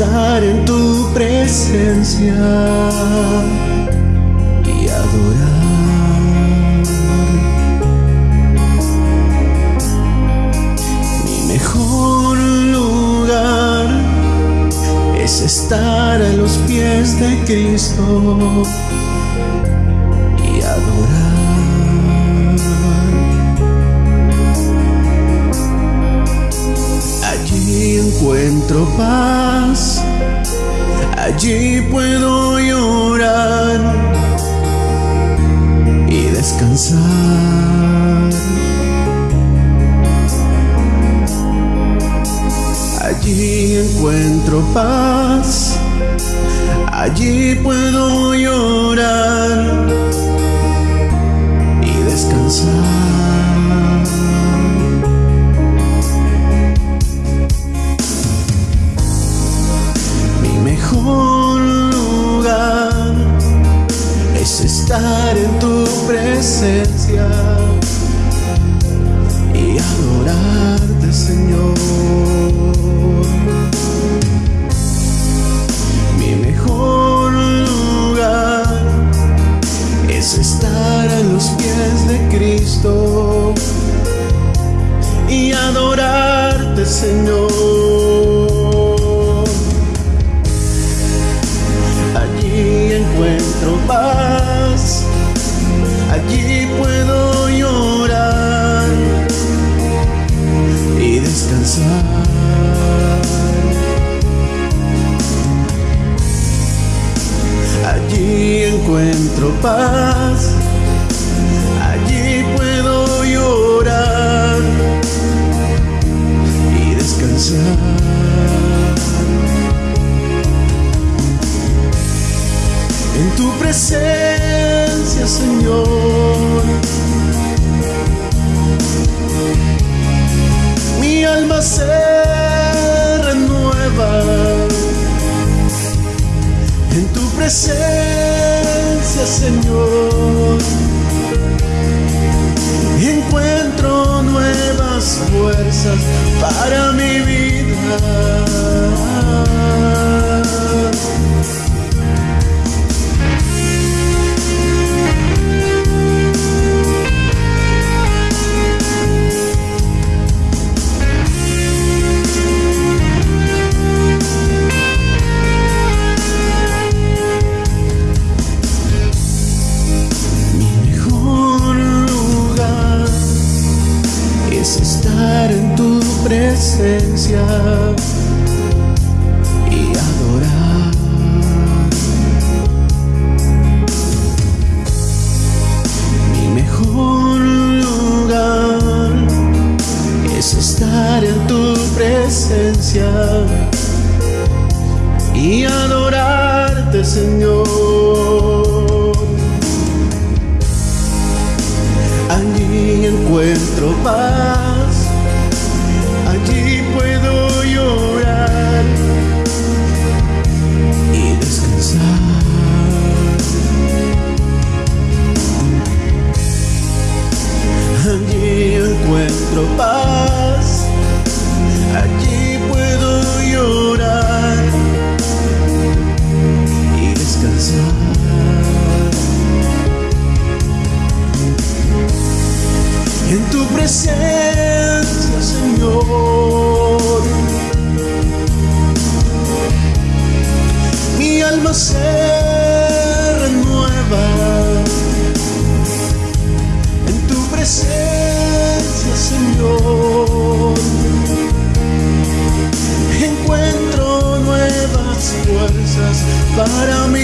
estar en tu presencia los pies de Cristo y adorar. Allí encuentro paz, allí puedo llorar y descansar. Allí encuentro paz, allí puedo llorar y descansar. Mi mejor lugar es estar en tu presencia los pies de Cristo y adorarte, Señor. Allí encuentro paz, allí puedo llorar y descansar. Allí encuentro paz, presencia, Señor, mi alma se renueva. En tu presencia, Señor, encuentro nuevas fuerzas para mi vida. Y adorar. Mi mejor lugar es estar en tu presencia y adorarte, Señor. presencia, Señor. Mi alma se renueva en tu presencia, Señor. Encuentro nuevas fuerzas para mí.